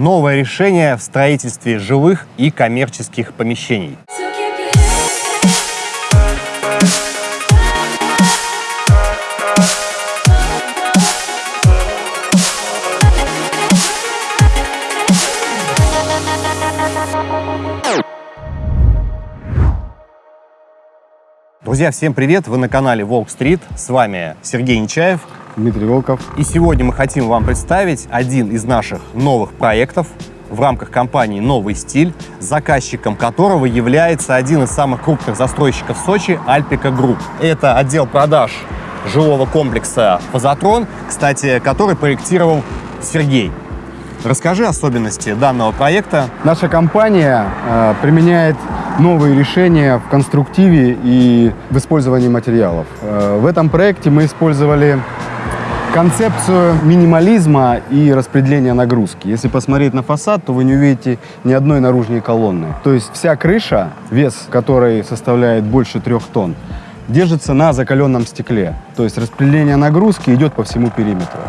новое решение в строительстве жилых и коммерческих помещений. Друзья, всем привет! Вы на канале Волк Стрит. С вами Сергей Нечаев. Дмитрий Волков. И сегодня мы хотим вам представить один из наших новых проектов в рамках компании «Новый стиль», заказчиком которого является один из самых крупных застройщиков Сочи «Альпика Групп». Это отдел продаж жилого комплекса «Фазотрон», кстати, который проектировал Сергей. Расскажи особенности данного проекта. Наша компания э, применяет новые решения в конструктиве и в использовании материалов. Э, в этом проекте мы использовали концепцию минимализма и распределения нагрузки. Если посмотреть на фасад, то вы не увидите ни одной наружной колонны. То есть вся крыша, вес которой составляет больше трех тонн, держится на закаленном стекле. То есть распределение нагрузки идет по всему периметру.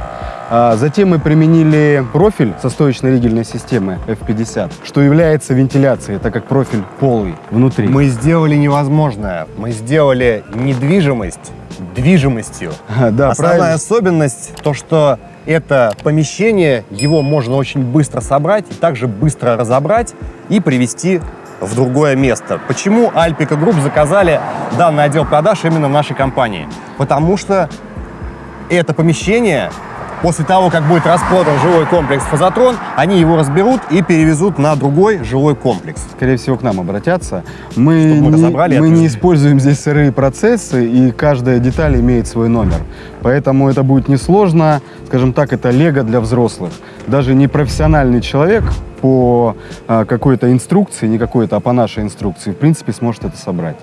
А затем мы применили профиль со стоечной ригельной системы F50, что является вентиляцией, так как профиль полый внутри. Мы сделали невозможное. Мы сделали недвижимость движимостью. Да, Основная правильно. особенность то, что это помещение, его можно очень быстро собрать, и также быстро разобрать и привести в другое место. Почему Альпика Групп заказали данный отдел продаж именно в нашей компании? Потому что это помещение После того, как будет распродан жилой комплекс «Фазотрон», они его разберут и перевезут на другой жилой комплекс. Скорее всего, к нам обратятся. Мы, Чтобы мы разобрали мы не используем здесь сырые процессы, и каждая деталь имеет свой номер. Поэтому это будет несложно. Скажем так, это лего для взрослых. Даже не профессиональный человек по а, какой-то инструкции, не какой-то, а по нашей инструкции, в принципе, сможет это собрать.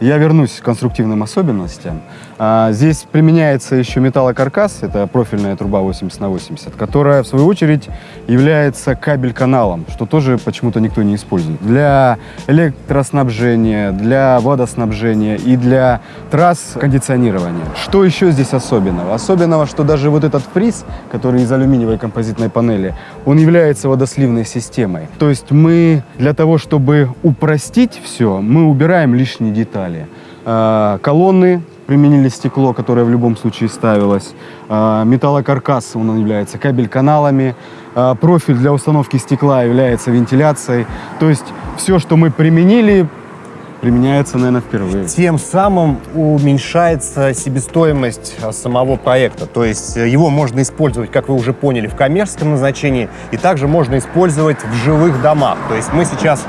Я вернусь к конструктивным особенностям. А, здесь применяется еще металлокаркас, это профильная труба 80 на 80, которая, в свою очередь, является кабель-каналом, что тоже почему-то никто не использует. Для электроснабжения, для водоснабжения и для трасс кондиционирования. Что еще здесь особенного? Особенного, что даже вот этот фриз, который из алюминиевой композитной панели, он является водосливной системой. То есть мы для того, чтобы упростить все, мы убираем лишние детали. А, Колонны применили стекло, которое в любом случае ставилось. А, Металлокаркас, он является кабель-каналами. А, Профиль для установки стекла является вентиляцией. То есть все, что мы применили, применяется, наверное, впервые. Тем самым уменьшается себестоимость а, самого проекта. То есть э, его можно использовать, как вы уже поняли, в коммерческом назначении, и также можно использовать в жилых домах. То есть мы сейчас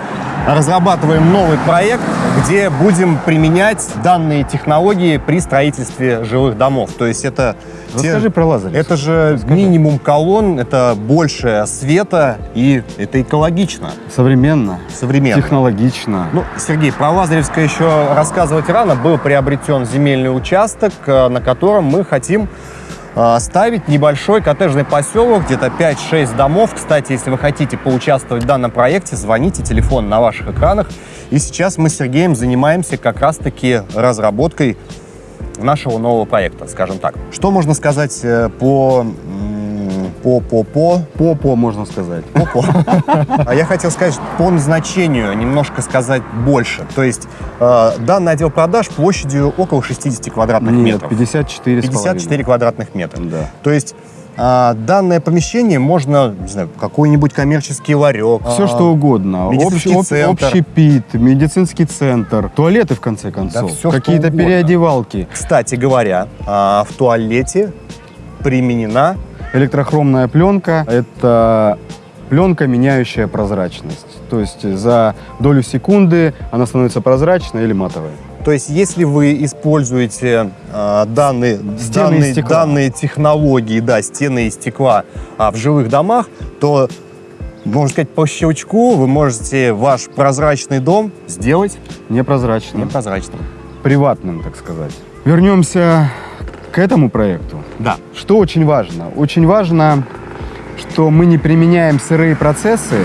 разрабатываем новый проект, где будем применять данные технологии при строительстве жилых домов. То есть это... те- Расскажи про лазеры. Это же минимум колонн, это больше света, и это экологично, современно, современно. технологично. Ну, Сергей, про Лазаревское еще рассказывать рано. Был приобретен земельный участок, э, на котором мы хотим э, ставить небольшой коттеджный поселок, где-то 5-6 домов. Кстати, если вы хотите поучаствовать в данном проекте, звоните, телефон на ваших экранах. И сейчас мы с Сергеем занимаемся как раз-таки разработкой нашего нового проекта, скажем так. Что можно сказать э, по... м, по, по, по, Попо, можно сказать. Опа. А я хотел сказать по назначению немножко сказать больше. То есть э, данный отдел продаж площадью около 60 квадратных Нет, метров. 54 с 54 половиной. квадратных метра. Да. То есть э, данное помещение можно, не знаю, какой-нибудь коммерческий ларек. Все а, что угодно. Общий, об- общепит, медицинский центр, туалеты, в конце концов, что какие-то переодевалки, Кстати говоря, а, в туалете применена электрохромная пленка. Это пленка, меняющая прозрачность. То есть за долю секунды она становится прозрачной или матовой. То есть, если вы используете э, данные, данные, данные технологии, да, стены из стекла а, в жилых домах, то, можно сказать, по щелчку вы можете ваш прозрачный дом сделать Непрозрачным. непрозрачным. Приватным, так сказать. Вернемся к этому проекту. Да. Что очень важно? Очень важно, что мы не применяем сырые процессы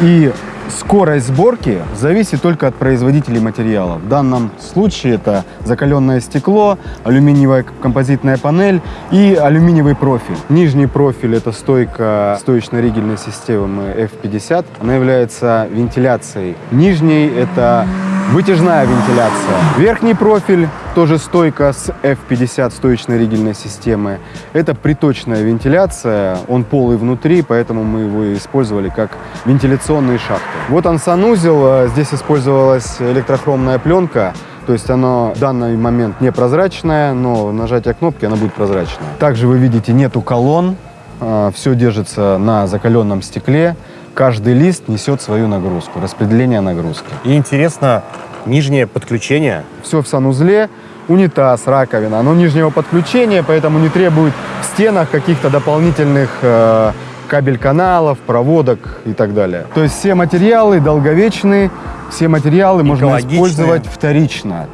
и скорость сборки зависит только от производителей материала. В данном случае это закаленное стекло, алюминиевая композитная панель и алюминиевый профиль. Нижний профиль это стойка стоечно-ригельной системы F50. Она является вентиляцией. Нижний это Вытяжная вентиляция. Верхний профиль, тоже стойка с F50 стоечной ригельной системы. Это приточная вентиляция, он полый внутри, поэтому мы его использовали как вентиляционные шахты. Вот он санузел, здесь использовалась электрохромная пленка, то есть оно в данный момент не прозрачное, но нажатие кнопки оно будет прозрачное. Также вы видите, нету колонн, а, все держится на закаленном стекле каждый лист несет свою нагрузку, распределение нагрузки. И интересно, нижнее подключение? Все в санузле, унитаз, раковина. Оно нижнего подключения, поэтому не требует в стенах каких-то дополнительных э, кабель-каналов, проводок и так далее. То есть все материалы долговечные, все материалы можно использовать вторично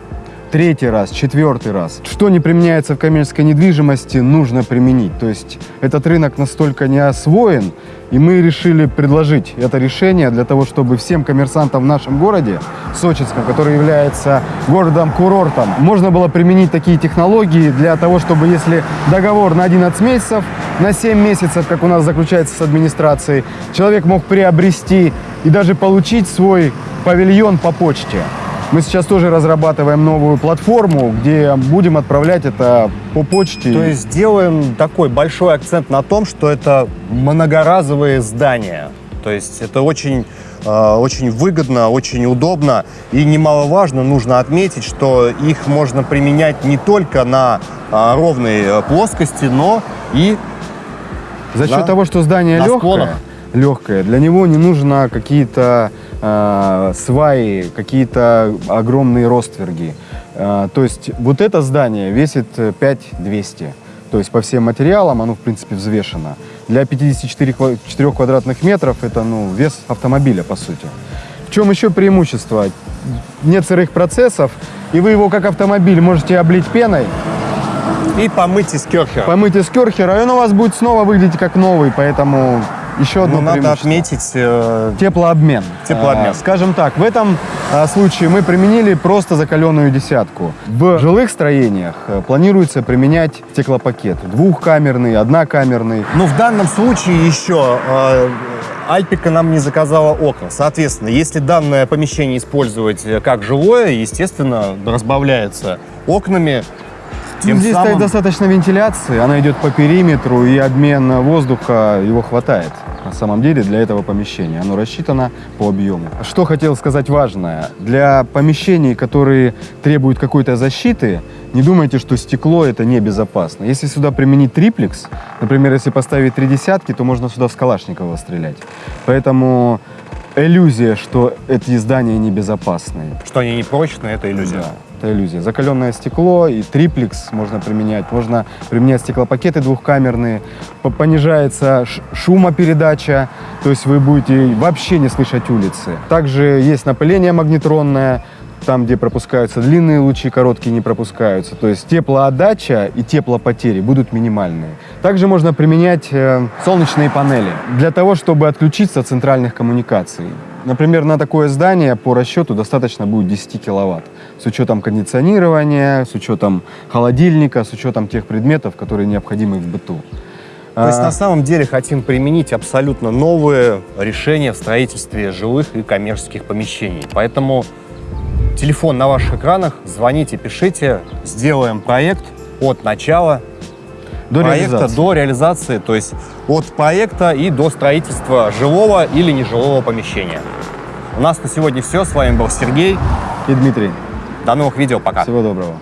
третий раз, четвертый раз. Что не применяется в коммерческой недвижимости, нужно применить. То есть этот рынок настолько не освоен, и мы решили предложить это решение для того, чтобы всем коммерсантам в нашем городе, Сочинском, который является городом-курортом, можно было применить такие технологии для того, чтобы если договор на 11 месяцев, на 7 месяцев, как у нас заключается с администрацией, человек мог приобрести и даже получить свой павильон по почте. Мы сейчас тоже разрабатываем новую платформу, где будем отправлять это по почте. То есть делаем такой большой акцент на том, что это многоразовые здания. То есть это очень, э, очень выгодно, очень удобно. И немаловажно, нужно отметить, что их можно применять не только на э, ровной э, плоскости, но и За счет того, что здание легкое, легкое, для него не нужно какие-то э, сваи, какие-то огромные ростверги. Э, то есть вот это здание весит 5200. То есть по всем материалам оно, в принципе, взвешено. Для 54 4 квадратных метров это ну, вес автомобиля, по сути. В чем еще преимущество? Нет сырых процессов, и вы его как автомобиль можете облить пеной. И помыть из керхера. Помыть из керхера, и он у вас будет снова выглядеть как новый, поэтому еще одно ну, надо отметить... Э... Теплообмен. Теплообмен. А, скажем так, в этом а, случае мы применили просто закаленную десятку. В жилых строениях а, планируется применять стеклопакет. Двухкамерный, однокамерный. Ну, в данном случае еще... Э... Альпика нам не заказала окна. Соответственно, если данное помещение использовать э, как жилое, естественно, разбавляется окнами, тем Здесь самым... достаточно вентиляции, она идет по периметру, и обмен воздуха его хватает. На самом деле для этого помещения. Оно рассчитано по объему. Что хотел сказать важное. Для помещений, которые требуют какой-то защиты, не думайте, что стекло это небезопасно. Если сюда применить триплекс, например, если поставить три десятки, то можно сюда в Калашникова стрелять. Поэтому иллюзия, что эти здания небезопасные. Что они не прочные, это иллюзия. Да это иллюзия. Закаленное стекло и триплекс можно применять. Можно применять стеклопакеты двухкамерные. Понижается шумопередача, то есть вы будете вообще не слышать улицы. Также есть напыление магнетронное, там, где пропускаются длинные лучи, короткие не пропускаются. То есть теплоотдача и теплопотери будут минимальные. Также можно применять э, солнечные панели для того, чтобы отключиться от центральных коммуникаций. Например, на такое здание по расчету достаточно будет 10 киловатт. С учетом кондиционирования, с учетом холодильника, с учетом тех предметов, которые необходимы в быту. То есть а... на самом деле хотим применить абсолютно новые решения в строительстве жилых и коммерческих помещений. Поэтому телефон на ваших экранах, звоните, пишите, сделаем проект от начала до проекта реализации. до реализации, то есть от проекта и до строительства жилого или нежилого помещения. У нас на сегодня все. С вами был Сергей и Дмитрий. До новых видео. Пока. Всего доброго.